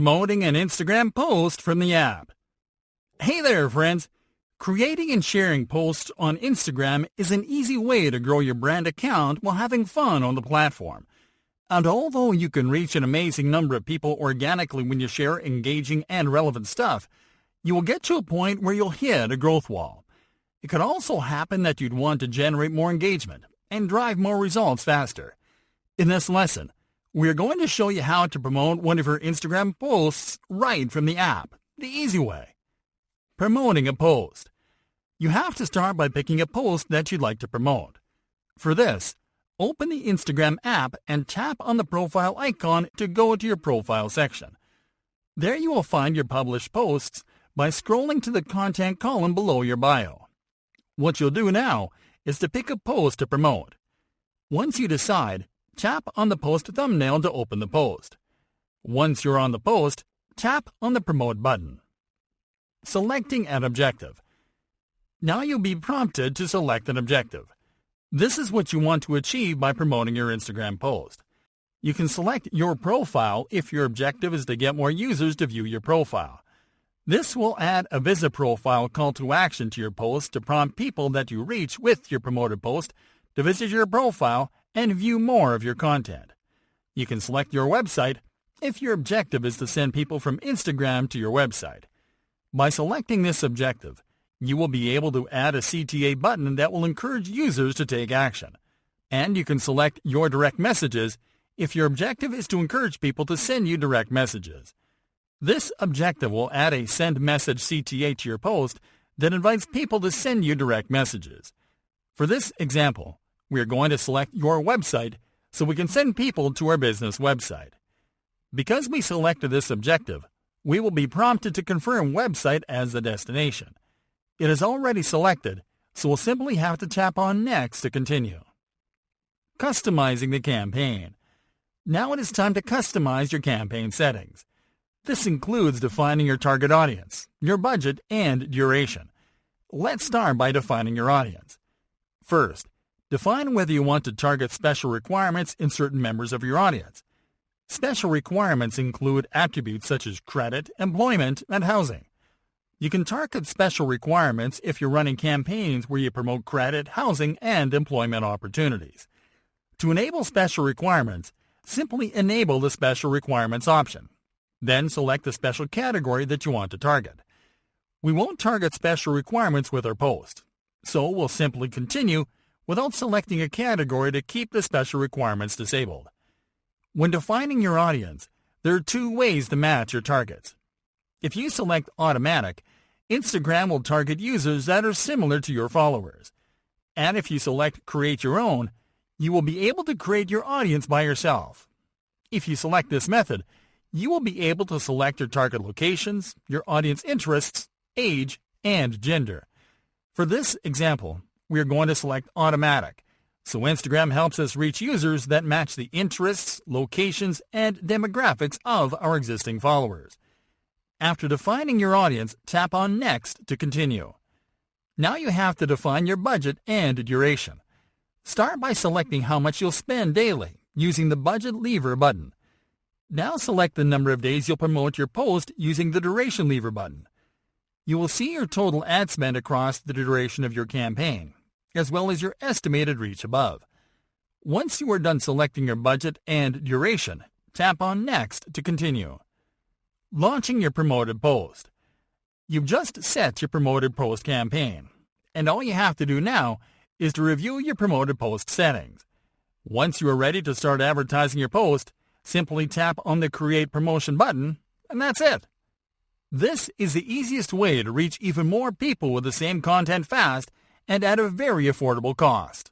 Promoting an Instagram post from the app. Hey there, friends. Creating and sharing posts on Instagram is an easy way to grow your brand account while having fun on the platform. And although you can reach an amazing number of people organically when you share engaging and relevant stuff, you will get to a point where you'll hit a growth wall. It could also happen that you'd want to generate more engagement and drive more results faster. In this lesson, we are going to show you how to promote one of your Instagram posts right from the app, the easy way. Promoting a post. You have to start by picking a post that you'd like to promote. For this, open the Instagram app and tap on the profile icon to go to your profile section. There you will find your published posts by scrolling to the content column below your bio. What you'll do now is to pick a post to promote. Once you decide, tap on the post thumbnail to open the post. Once you're on the post, tap on the Promote button. Selecting an objective. Now you'll be prompted to select an objective. This is what you want to achieve by promoting your Instagram post. You can select your profile if your objective is to get more users to view your profile. This will add a visit profile call to action to your post to prompt people that you reach with your promoted post to visit your profile and view more of your content. You can select your website if your objective is to send people from Instagram to your website. By selecting this objective, you will be able to add a CTA button that will encourage users to take action. And you can select your direct messages if your objective is to encourage people to send you direct messages. This objective will add a send message CTA to your post that invites people to send you direct messages. For this example, we are going to select your website so we can send people to our business website. Because we selected this objective, we will be prompted to confirm website as the destination. It is already selected, so we'll simply have to tap on Next to continue. Customizing the campaign. Now it is time to customize your campaign settings. This includes defining your target audience, your budget, and duration. Let's start by defining your audience. First, Define whether you want to target special requirements in certain members of your audience. Special requirements include attributes such as credit, employment, and housing. You can target special requirements if you're running campaigns where you promote credit, housing, and employment opportunities. To enable special requirements, simply enable the Special Requirements option. Then select the special category that you want to target. We won't target special requirements with our post, so we'll simply continue without selecting a category to keep the special requirements disabled. When defining your audience, there are two ways to match your targets. If you select Automatic, Instagram will target users that are similar to your followers. And if you select Create Your Own, you will be able to create your audience by yourself. If you select this method, you will be able to select your target locations, your audience interests, age, and gender. For this example, we are going to select automatic. So Instagram helps us reach users that match the interests, locations, and demographics of our existing followers. After defining your audience, tap on Next to continue. Now you have to define your budget and duration. Start by selecting how much you'll spend daily using the Budget Lever button. Now select the number of days you'll promote your post using the Duration Lever button. You will see your total ad spend across the duration of your campaign as well as your estimated reach above. Once you are done selecting your budget and duration, tap on Next to continue. Launching your promoted post. You've just set your promoted post campaign, and all you have to do now is to review your promoted post settings. Once you are ready to start advertising your post, simply tap on the Create Promotion button, and that's it. This is the easiest way to reach even more people with the same content fast and at a very affordable cost.